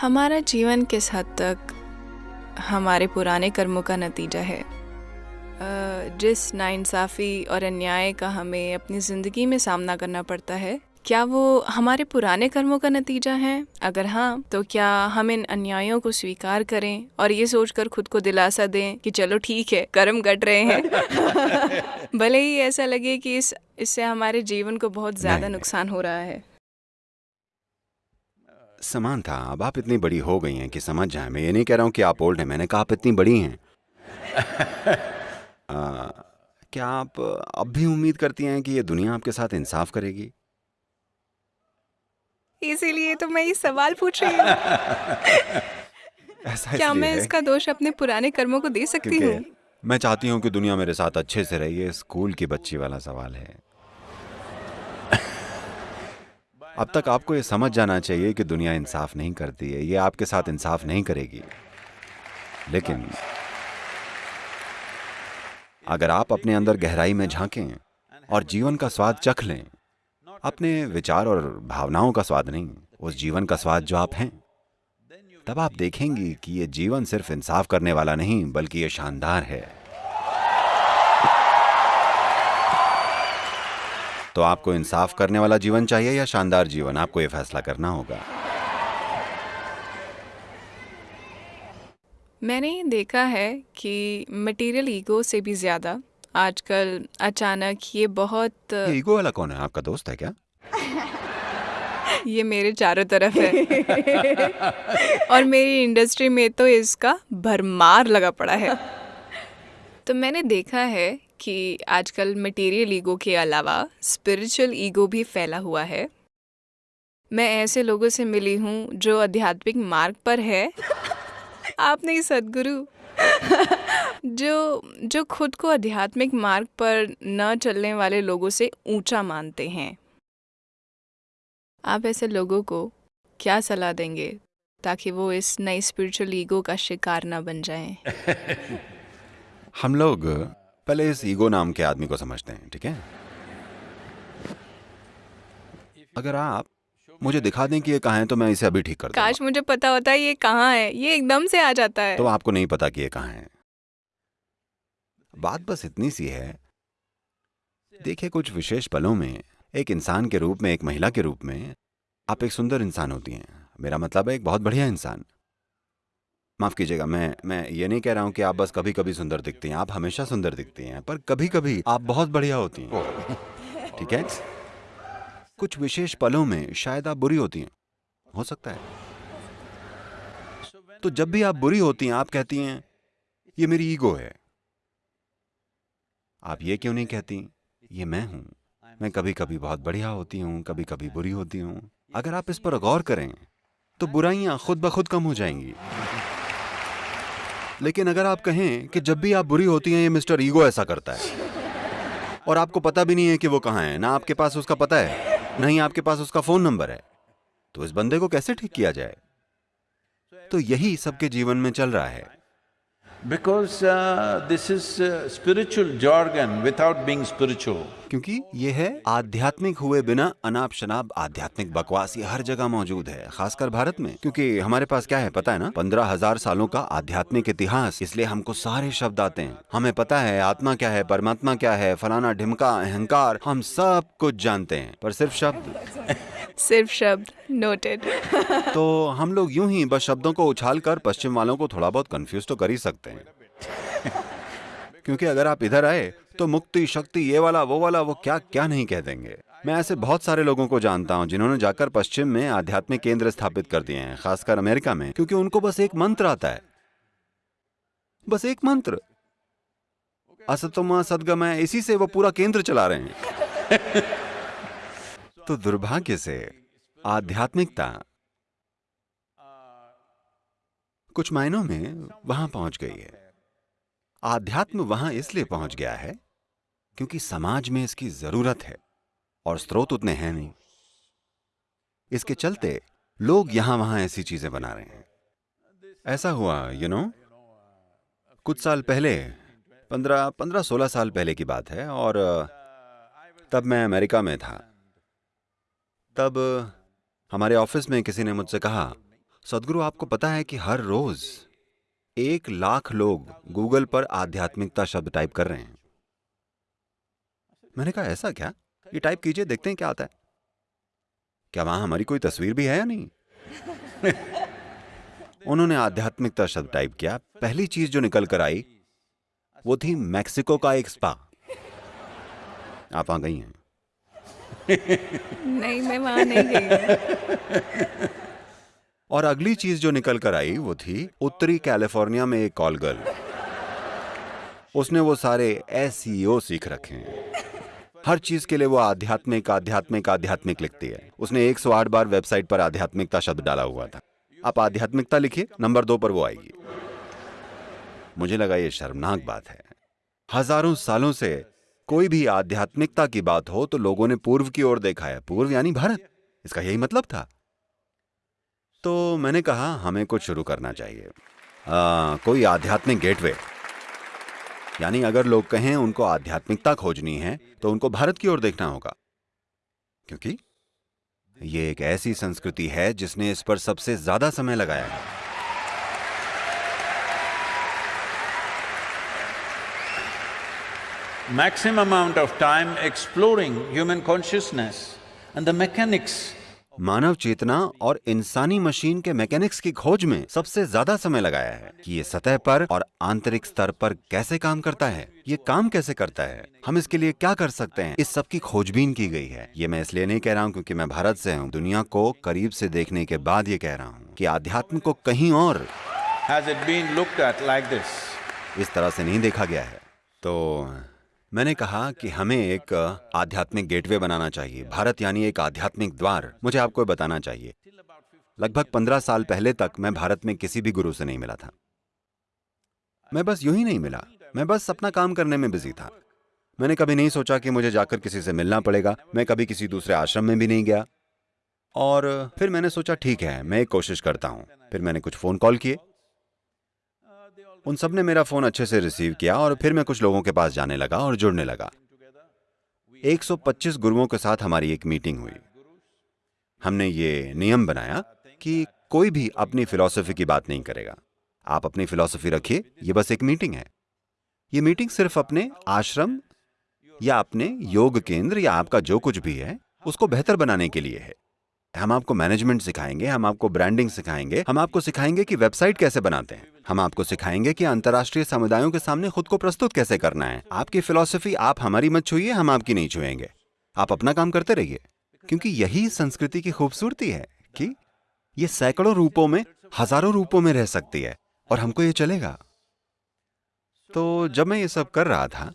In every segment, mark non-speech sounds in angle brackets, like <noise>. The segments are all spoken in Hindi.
हमारा जीवन किस हद तक हमारे पुराने कर्मों का नतीजा है? जिस नाइंसाफ़ी और अन्याय का हमें अपनी ज़िंदगी में सामना करना पड़ता है क्या वो हमारे पुराने कर्मों का नतीजा है? अगर हाँ तो क्या हम इन अन्यायों को स्वीकार करें और ये सोचकर खुद को दिलासा दें कि चलो ठीक है कर्म कट रहे हैं? <laughs> भले ही ऐसा लगे कि इस इससे हमारे जीवन को बहुत ज़्यादा नुकसान हो रहा है। समान था। अब आप इतनी बड़ी हो गई हैं कि समझ जाए। मैं ये नहीं कह रहा हूँ कि आप ओल्ड हैं। मैंने कहा आप इतनी बड़ी हैं। <laughs> आ, क्या आप अब भी उम्मीद करती हैं कि ये दुनिया आपके साथ इंसाफ करेगी? इसीलिए तो मैं ये सवाल पूछ रही हूँ। <laughs> क्या मैं इसका दोष अपने पुराने कर्मों को दे सकती हूँ? मैं चाहती हूँ कि दुनिया मेरे साथ अच्छे से रही। ये स्कूल की बच्ची वाला सवाल है। अब तक आपको ये समझ जाना चाहिए कि दुनिया इंसाफ नहीं करती है, ये आपके साथ इंसाफ नहीं करेगी। लेकिन अगर आप अपने अंदर गहराई में झांकें और जीवन का स्वाद चख लें, अपने विचार और भावनाओं का स्वाद नहीं, उस जीवन का स्वाद जो आप हैं, तब आप देखेंगी कि ये जीवन सिर्फ़ इंसाफ करने वाला नहीं, बल्कि ये शानदार है। तो आपको इंसाफ करने वाला जीवन चाहिए या शानदार जीवन? आपको ये फैसला करना होगा। मैंने देखा है कि मटेरियल ईगो से भी ज़्यादा आजकल अचानक ये बहुत ये ईगो वाला कौन है? आपका दोस्त है क्या? <laughs> ये मेरे चारों तरफ़ है। <laughs> और मेरी इंडस्ट्री में तो इसका भरमार लगा पड़ा है। <laughs> तो मैंने देखा है कि आजकल मटेरियल ईगो के अलावा स्पिरिचुअल ईगो भी फैला हुआ है। मैं ऐसे लोगों से मिली हूँ जो आध्यात्मिक मार्ग पर है। आप नहीं सदगुरु <laughs> जो जो खुद को आध्यात्मिक मार्ग पर न चलने वाले लोगों से ऊँचा मानते हैं। आप ऐसे लोगों को क्या सलाह देंगे ताकि वो इस नई स्पिरिचुअल ईगो का शिकार ना बन जाएँ? <laughs> हम लोग पहले इस ईगो नाम के आदमी को समझते हैं ठीक है? अगर आप मुझे दिखा दें कि ये कहाँ है तो मैं इसे अभी ठीक कर काश मुझे पता होता है ये कहाँ है। ये एकदम से आ जाता है। तो आपको नहीं पता कि ये कहाँ है। बात बस इतनी सी है। देखिए कुछ विशेष पलों में एक इंसान के रूप में एक महिला के रूप में आप एक सुंदर इंसान होती हैं। मेरा मतलब है एक बहुत बढ़िया इंसान। माफ़ कीजिएगा, मैं मैं ये नहीं कह रहा हूँ कि आप बस कभी कभी सुंदर दिखती हैं, आप हमेशा सुंदर दिखती हैं, पर कभी कभी आप बहुत बढ़िया होती हैं। ठीक है? कुछ विशेष पलों में शायद आप बुरी होती हैं। हो सकता है। तो जब भी आप बुरी होती हैं, आप कहती हैं, ये मेरी ईगो है। आप ये क्यों नहीं कहती? ये मैं हूँ। मैं कभी कभी बहुत बढ़िया होती हूँ कभी कभी बुरी होती हूँ। अगर आप इस पर गौर करें तो बुराइयाँ खुद ब खुद कम हो जाएँगी। लेकिन अगर आप कहें कि जब भी आप बुरी होती हैं ये मिस्टर ईगो ऐसा करता है। और आपको पता भी नहीं है कि वो कहाँ है ना आपके पास उसका पता है नहीं आपके पास उसका फ़ोन नंबर है। तो इस बंदे को कैसे ठीक किया जाए? तो यही सबके जीवन में चल रहा है। This is uh, spiritual jargon without being spiritual. क्योंकि ये है आध्यात्मिक हुए बिना अनाप शनाप आध्यात्मिक बकवास ये हर जगह मौजूद है खासकर भारत में। क्योंकि हमारे पास क्या है पता है ना? पंद्रह हज़ार सालों का आध्यात्मिक इतिहास इसलिए हमको सारे शब्द आते हैं। हमें पता है आत्मा क्या है परमात्मा क्या है फलाना ढिमका अहंकार हम सब कुछ जानते हैं। पर सिर्फ़ शब्द? <laughs> सिर्फ़ शब्द नोटेड <laughs> तो हम लोग यूँ ही बस शब्दों को उछाल कर पश्चिम वालों को थोड़ा बहुत कंफ्यूज तो कर ही सकते हैं। <laughs> क्योंकि अगर आप इधर आए तो मुक्ति, शक्ति, ये वाला, वो वाला, वो क्या क्या नहीं कह देंगे? मैं ऐसे बहुत सारे लोगों को जानता हूँ जिन्होंने जाकर पश्चिम में आध्यात्मिक केंद्र स्थापित कर दिए हैं, खासकर अमेरिका में, क्योंकि उनको बस एक मंत्र आता है। बस एक मंत्र। असतोमा सदगमय इसी से वो पूरा केंद्र चला रहे हैं। <laughs> तो दुर्भाग्य से आध्यात्मिकता कुछ मायनों में वहाँ पहुँच गई है। आध्यात्म वहाँ इसलिए पहुँच गया है क्योंकि समाज में इसकी ज़रूरत है और स्रोत उतने हैं नहीं। इसके चलते लोग यहाँ वहाँ ऐसी चीज़ें बना रहे हैं। ऐसा हुआ यू you नो know, कुछ साल पहले पंद्रह पंद्रह सोलह साल पहले की बात है और तब मैं अमेरिका में था। तब हमारे ऑफ़िस में किसी ने मुझसे कहा सदगुरु आपको पता है कि हर रोज एक लाख लोग गूगल पर आध्यात्मिकता शब्द टाइप कर रहे हैं। मैंने कहा ऐसा क्या? ये टाइप कीजिए देखते हैं क्या आता है. क्या वहाँ हमारी कोई तस्वीर भी है या नहीं? <laughs> उन्होंने आध्यात्मिकता शब्द टाइप किया। पहली चीज़ जो निकल कर आई वो थी मैक्सिको का एक स्पा आप वहाँ गई हैं? नहीं मैं वहाँ नहीं गई <laughs> और अगली चीज़ जो निकल कर आई वो थी उत्तरी कैलिफ़ोर्निया में एक कॉल गर्ल उसने वो सारे एस सीख रखे हैं। हर चीज़ के लिए वो आध्यात्मिक आध्यात्मिक आध्यात्मिक लिखती है। उसने 108 बार वेबसाइट पर आध्यात्मिकता शब्द डाला हुआ था। आप आध्यात्मिकता लिखिए नंबर दो पर वो आएगी मुझे लगा ये शर्मनाक बात है। हज़ारों सालों से कोई भी आध्यात्मिकता की बात हो तो लोगों ने पूर्व की ओर देखा है। पूर्व यानी भारत। इसका यही मतलब था। तो मैंने कहा हमें कुछ शुरू करना चाहिए। आ, कोई आध्यात्मिक गेटवे। यानी अगर लोग कहें उनको आध्यात्मिकता खोजनी है तो उनको भारत की ओर देखना होगा। क्योंकि ये एक ऐसी संस्कृति है जिसने इस पर सबसे ज़्यादा समय लगाया है। Maximum amount of time exploring human consciousness and the mechanics मानव चेतना और इंसानी मशीन के मैकेनिक्स की खोज में सबसे ज़्यादा समय लगाया है कि ये सतह पर और आंतरिक स्तर पर कैसे काम करता है ये काम कैसे करता है हम इसके लिए क्या कर सकते हैं इस सब की खोजबीन की गई है। ये मैं इसलिए नहीं कह रहा हूँ क्योंकि मैं भारत से हूँ। दुनिया को करीब से देखने के बाद ये कह रहा हूँ कि आध्यात्म को कहीं और has it been looked at like this. इस तरह से नहीं देखा गया है। तो मैंने कहा कि हमें एक आध्यात्मिक गेटवे बनाना चाहिए। भारत यानी एक आध्यात्मिक द्वार, मुझे आपको बताना चाहिए। लगभग पंद्रह साल पहले तक मैं भारत में किसी भी गुरु से नहीं मिला था। मैं बस यूँ ही नहीं मिला। मैं बस अपना काम करने में बिज़ी था। मैंने कभी नहीं सोचा कि मुझे जाकर किसी से मिलना पड़ेगा। मैं कभी किसी दूसरे आश्रम में भी नहीं गया। और, फिर मैंने सोचा, ठीक है, मैं एक कोशिश करता हूँ। फिर मैंने कुछ फ़ोन कॉल किए। उन सबने मेरा फ़ोन अच्छे से रिसीव किया और फिर मैं कुछ लोगों के पास जाने लगा और जुड़ने लगा। 125 गुरुओं के साथ हमारी एक मीटिंग हुई। हमने ये नियम बनाया कि कोई भी अपनी फिलॉसफी की बात नहीं करेगा। आप अपनी फिलॉसफी रखिए, ये बस एक मीटिंग है। ये मीटिंग सिर्फ़ अपने आश्रम या अपने योग केंद्र या आपका जो कुछ भी है, उसको बेहतर बनाने के लिए है। हम आपको मैनेजमेंट सिखाएँगे, हम आपको ब्रांडिंग सिखाएँगे, हम आपको सिखाएँगे कि वेबसाइट कैसे बनाते हैं। हम आपको सिखाएँगे कि अंतर्राष्ट्रीय समुदायों के सामने खुद को प्रस्तुत कैसे करना है। आपकी फिलॉसफी आप हमारी मत छुइए, हम आपकी नहीं छुएँगे। आप अपना काम करते रहिए, क्योंकि यही संस्कृति की खूबसूरती है कि ये सैकड़ों रूपों में, हज़ारों रूपों में रह सकती है, और हमको ये चलेगा। तो जब मैं ये सब कर रहा था,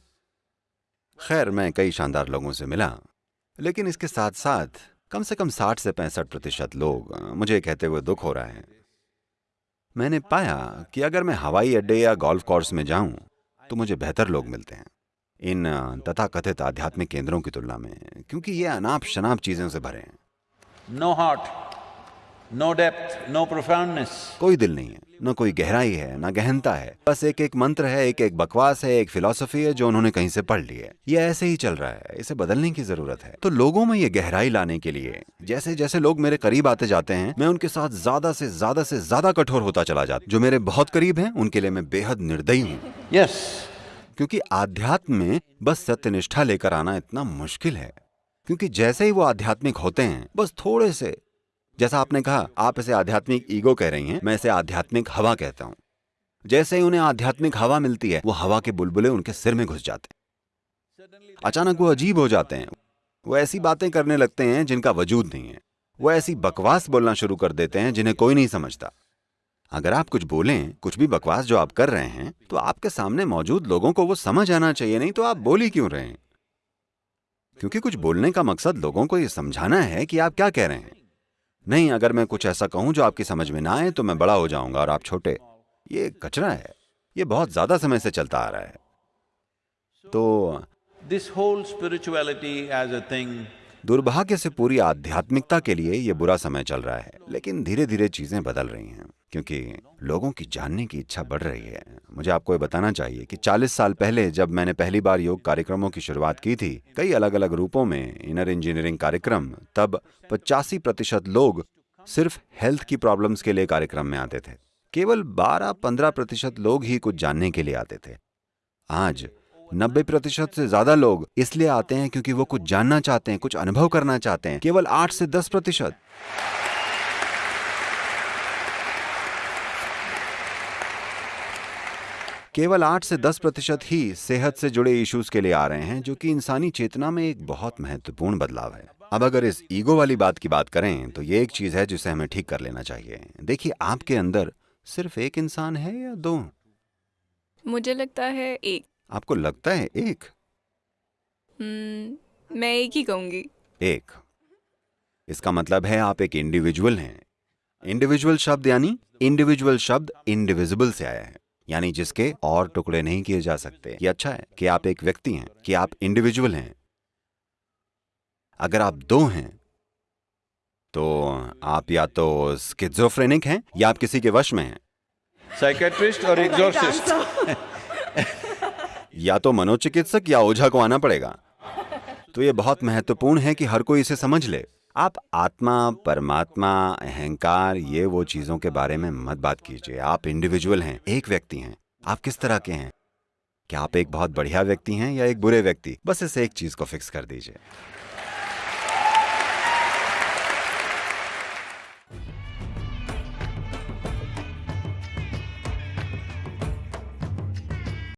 खैर, मैं कई शानदार लोगों से मिला, लेकिन इसके साथ साथ कम से कम साठ से पैंसठ प्रतिशत लोग मुझे कहते हुए दुख हो रहा है। मैंने पाया कि अगर मैं हवाई अड्डे या गोल्फ कोर्स में जाऊँ तो मुझे बेहतर लोग मिलते हैं। इन तथाकथित आध्यात्मिक केंद्रों की तुलना में क्योंकि ये अनाप शनाप चीज़ों से भरे हैं। No heart, no depth, no profoundness. कोई दिल नहीं है न कोई गहराई है न गहनता है। बस एक एक मंत्र है एक एक बकवास है एक फिलॉसफी है जो उन्होंने कहीं से पढ़ ली है। ये ऐसे ही चल रहा है इसे बदलने की ज़रूरत है। तो लोगों में ये गहराई लाने के लिए जैसे जैसे लोग मेरे करीब आते जाते हैं मैं उनके साथ ज़्यादा से ज़्यादा से ज़्यादा कठोर होता चला जाता। जो मेरे बहुत करीब है उनके लिए मैं बेहद निर्दयी हूँ। Yes, क्योंकि आध्यात्म में बस सत्यनिष्ठा लेकर आना इतना मुश्किल है। क्योंकि जैसे ही वो आध्यात्मिक होते हैं बस थोड़े से जैसा आपने कहा, आप इसे आध्यात्मिक ईगो कह रही हैं, मैं इसे आध्यात्मिक हवा कहता हूँ। जैसे ही उन्हें आध्यात्मिक हवा मिलती है, वो हवा के बुलबुले उनके सिर में घुस जाते हैं। अचानक वो अजीब हो जाते हैं। वो ऐसी बातें करने लगते हैं जिनका वजूद नहीं है। वो ऐसी बकवास बोलना शुरू कर देते हैं जिन्हें कोई नहीं समझता। अगर आप कुछ बोलें, कुछ भी बकवास जो आप कर रहे हैं तो आपके सामने मौजूद लोगों को वो समझ आना चाहिए, नहीं तो आप बोल ही क्यों रहे हैं? क्योंकि कुछ बोलने का मकसद लोगों को ये समझाना है कि आप क्या कह रहे हैं। नहीं अगर मैं कुछ ऐसा कहूँ जो आपकी समझ में ना आए तो मैं बड़ा हो जाऊँगा और आप छोटे। ये कचरा है। ये बहुत ज़्यादा समय से चलता आ रहा है। तो this whole spirituality as a thing दुर्भाग्य से पूरी आध्यात्मिकता के लिए ये बुरा समय चल रहा है लेकिन धीरे धीरे चीज़ें बदल रही हैं क्योंकि लोगों की जानने की इच्छा बढ़ रही है। मुझे आपको ये बताना चाहिए कि 40 साल पहले जब मैंने पहली बार योग कार्यक्रमों की शुरुआत की थी, कई अलग अलग रूपों में इनर इंजीनियरिंग कार्यक्रम, तब पचासी प्रतिशत लोग सिर्फ़ हेल्थ की प्रॉब्लम्स के लिए कार्यक्रम में आते थे। केवल 12-15 प्रतिशत लोग ही कुछ जानने के लिए आते थे। आज 90 प्रतिशत से ज़्यादा लोग इसलिए आते हैं क्योंकि वो कुछ जानना चाहते हैं, कुछ अनुभव करना चाहते हैं। केवल 8 से 10 प्रतिशत। केवल 8 से 10 प्रतिशत ही सेहत से जुड़े इश्यूज़ के लिए आ रहे हैं जो कि इंसानी चेतना में एक बहुत महत्वपूर्ण बदलाव है। अब अगर इस ईगो वाली बात की बात करें तो ये एक चीज़ है जिसे हमें ठीक कर लेना चाहिए। देखिए आपके अंदर सिर्फ़ एक इंसान है या दो? मुझे लगता है एक। आपको लगता है एक? हम्म, मैं एक ही कहूँगी। एक। इसका मतलब है आप एक इंडिविजुअल हैं। इंडिविजुअल शब्द यानी इंडिविजुअल शब्द इंडिविजिबल से आया है। यानी जिसके और टुकड़े नहीं किए जा सकते। ये अच्छा है कि आप एक व्यक्ति हैं कि आप इंडिविजुअल हैं। अगर आप दो हैं तो आप या तो स्किज़ोफ्रेनिक हैं या आप किसी के वश में हैं। साइकेट्रिस्ट और <laughs> exorcist? <laughs> या तो मनोचिकित्सक या ओझा को आना पड़ेगा। तो ये बहुत महत्वपूर्ण है कि हर कोई इसे समझ ले। आप आत्मा, परमात्मा, अहंकार, ये वो चीज़ों के बारे में मत बात कीजिए। आप इंडिविजुअल हैं, एक व्यक्ति हैं। आप किस तरह के हैं? क्या आप एक बहुत बढ़िया व्यक्ति हैं या एक बुरे व्यक्ति? बस इस एक चीज़ को फिक्स कर दीजिए।